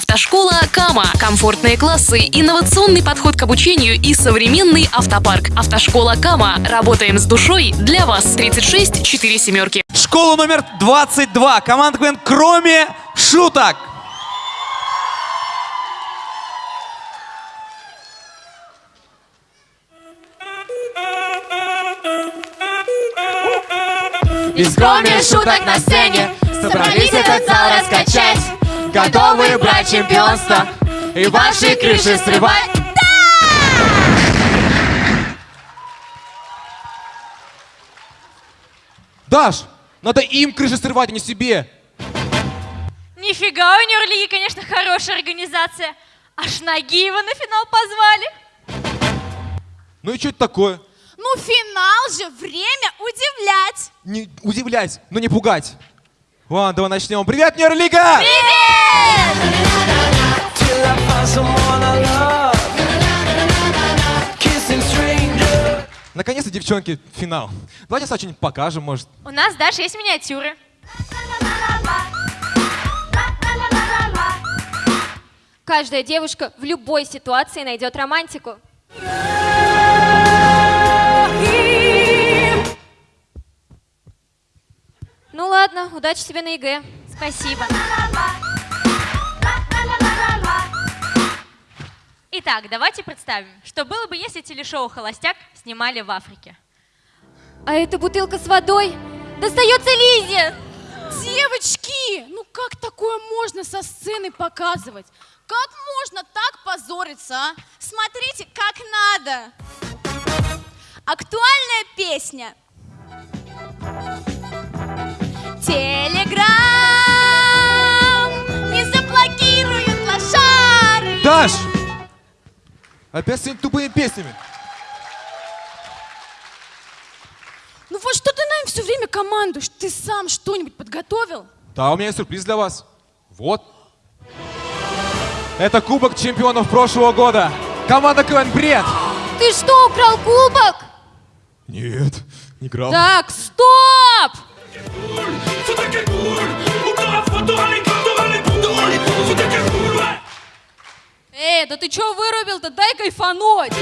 Автошкола Кама. Комфортные классы, инновационный подход к обучению и современный автопарк. Автошкола Кама. Работаем с душой для вас. 36 4 семерки. Школа номер 22. Команда КВН «Кроме шуток». Без кроме шуток на сцене Собрались этот зал раскачать Готовы брать чемпионство И ваши крыши срывать Даш, надо им крыши срывать, а не себе. Нифига, у Нюрлиги, конечно, хорошая организация. Аж Нагиева на финал позвали. Ну и что это такое? Ну, финал же, время удивлять. Не удивлять, но не пугать. Ладно, давай начнем. Привет, Нерлига! Наконец-то, девчонки, финал. Давайте сначала что-нибудь покажем, может. У нас даже есть миниатюры. Каждая девушка в любой ситуации найдет романтику. Ну ладно, удачи тебе на ЕГЭ. Спасибо. Итак, давайте представим, что было бы, если телешоу «Холостяк» снимали в Африке. А эта бутылка с водой достается Лизе! Девочки, ну как такое можно со сцены показывать? Как можно так позориться, а? Смотрите, как надо. Актуальная песня. Телеграм не заблокируют лошары. Даш! Опять с этими тупыми песнями. Ну вот что ты нам все время командуешь? Ты сам что-нибудь подготовил? Да, у меня есть сюрприз для вас. Вот. Это кубок чемпионов прошлого года. Команда КВН «Бред». Ты что, украл кубок? Нет, не играл. Так, стоп! Эй, да ты чё вырубил-то? Дай кайфануть!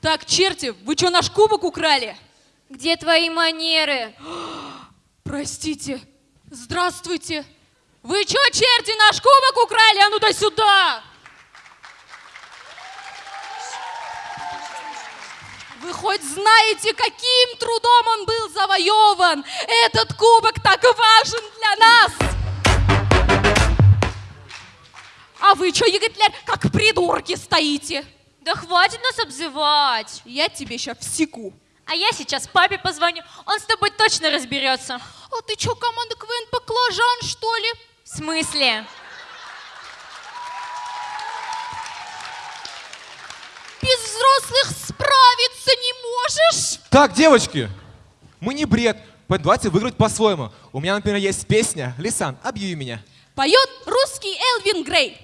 Так, черти, вы чё наш кубок украли? Где твои манеры? Простите. Здравствуйте. Вы чё, черти, наш кубок украли? А ну дай сюда! Вы хоть знаете, каким трудом он был завоеван? Этот кубок так важен для нас! А вы чё, Еготлер, как придурки стоите? Да хватит нас обзывать. Я тебе сейчас всеку. А я сейчас папе позвоню, он с тобой точно разберется. А ты чё, команда КВН баклажан, что ли? В смысле? Без взрослых справиться не можешь? Так, девочки, мы не бред, поэтому давайте выиграть по-своему. У меня, например, есть песня «Лисан, объяви меня». Поет русский Элвин Грей.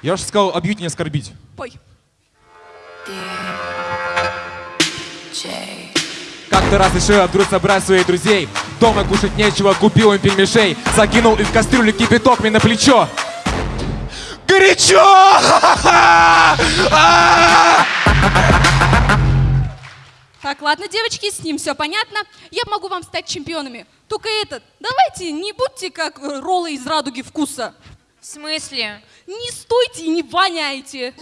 Я же сказал, объявить не оскорбить. Пой. Как-то раз решил вдруг собрать своих друзей. Дома кушать нечего, купил им пельмешей. Закинул их в кастрюлю кипяток мне на плечо. Горячо! А! Так, ладно, девочки, с ним все понятно. Я могу вам стать чемпионами. Только этот, давайте не будьте как э, роллы из радуги вкуса. В смысле? Не стойте и не воняйте.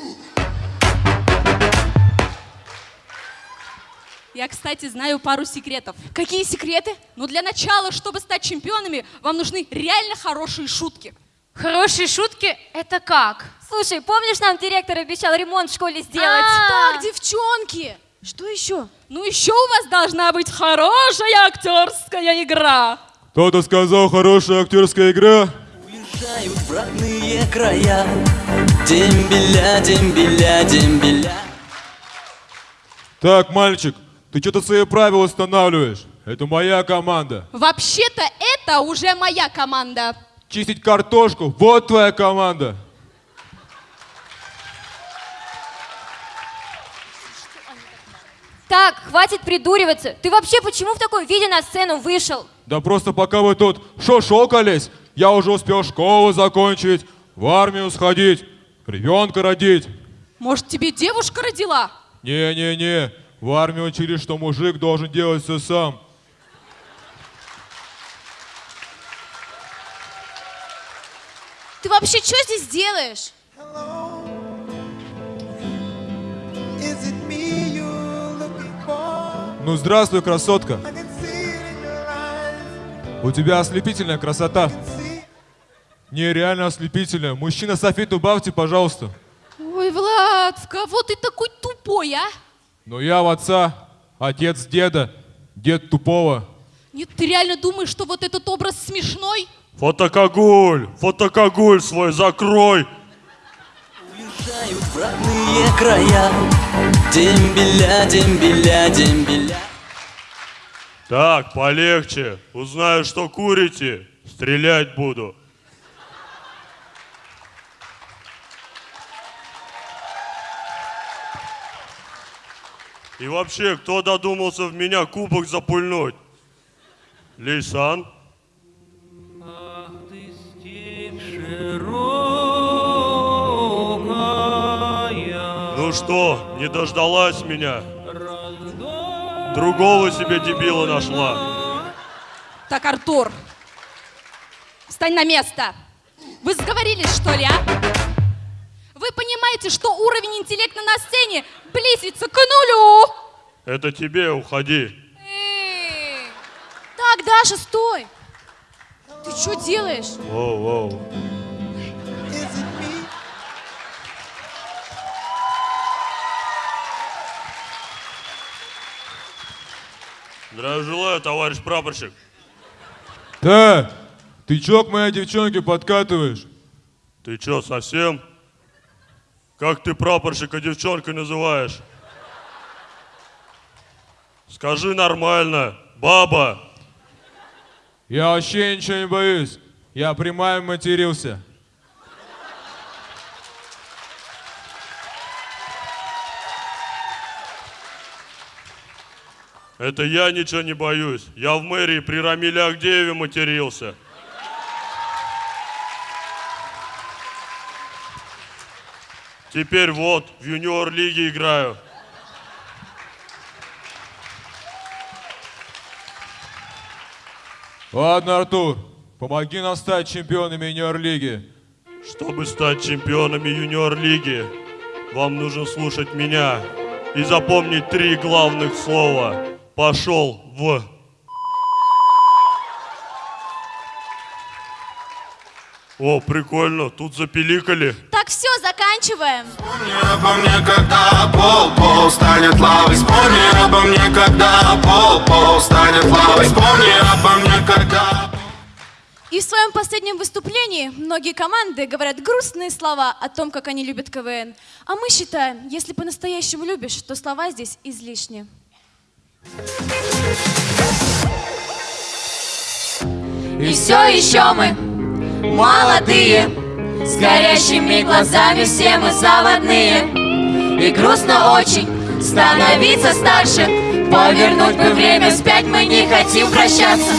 Я, кстати, знаю пару секретов. Какие секреты? Ну, для начала, чтобы стать чемпионами, вам нужны реально хорошие шутки. Хорошие шутки — это как? Слушай, помнишь, нам директор обещал ремонт в школе сделать? А. Так, девчонки, что еще? Ну, еще у вас должна быть хорошая актерская игра. Кто-то сказал, хорошая актерская игра. Уезжают в родные края Дембеля, дембеля, дембеля Так, мальчик, ты что-то свои правила устанавливаешь. Это моя команда. Вообще-то это уже моя команда. Чистить картошку, вот твоя команда. Так, хватит придуриваться. Ты вообще почему в таком виде на сцену вышел? Да просто пока вы тут шо-шокались, я уже успел школу закончить, в армию сходить, ребенка родить. Может, тебе девушка родила? Не-не-не, в армии учили, что мужик должен делать все сам. Ты вообще что здесь делаешь? Is it me you're looking for? Ну здравствуй, красотка. У тебя ослепительная красота. See, Не, реально ослепительная. Мужчина софит убавьте, пожалуйста. Ой, Влад, в кого ты такой тупой, а? Но я в отца, отец деда, дед тупого. Нет, ты реально думаешь, что вот этот образ смешной? Фотокогуль, фотокогуль свой закрой. Уезжают в родные края Дембеля, дембеля, дембеля Так, полегче. Узнаю, что курите, стрелять буду. И вообще, кто додумался в меня кубок запульнуть? Лейсан? Ну что, не дождалась меня? Другого себе дебила нашла. Так, Артур, встань на место. Вы сговорились, что ли, а? Понимаете, что уровень интеллекта на сцене близится к нулю? Это тебе, уходи. Эй! Так, Даша, стой! Ты что делаешь? Воу, воу. Здравия желаю, товарищ прапорщик. Да, ты чё к моей девчонке подкатываешь? Ты чё, совсем? Как ты прапорщика девчонкой называешь? Скажи нормально, баба. Я вообще ничего не боюсь. Я прямая матерился. Это я ничего не боюсь. Я в мэрии при Рамиле Агдееве матерился. Теперь вот, в юниор-лиге играю. Ладно, Артур, помоги нам стать чемпионами юниор-лиги. Чтобы стать чемпионами юниор-лиги, вам нужно слушать меня и запомнить три главных слова. Пошел в... О, прикольно, тут запиликали. Все, заканчиваем. Вспомни обо мне, когда пол, пол станет лавой Вспомни обо мне, когда пол, пол станет лавой Вспомни обо мне, когда... И в своем последнем выступлении многие команды говорят грустные слова о том, как они любят КВН. А мы считаем, если по-настоящему любишь, то слова здесь излишни. И все еще мы молодые С горящими глазами все мы заводные. И грустно очень становиться старше. Повернуть бы время вспять мы не хотим прощаться.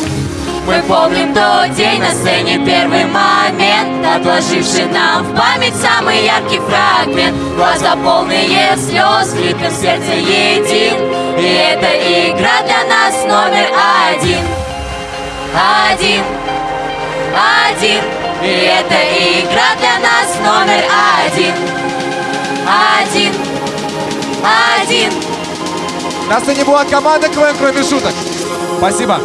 Мы помним тот день на сцене первый момент Отложивший нам в память самый яркий фрагмент. Глаза полные слез, в ритм сердца един. И эта игра для нас номер один. Один. Один и эта игра для нас номер один. Один. Один. Нас и была было команды КВН, кроме шуток. Спасибо.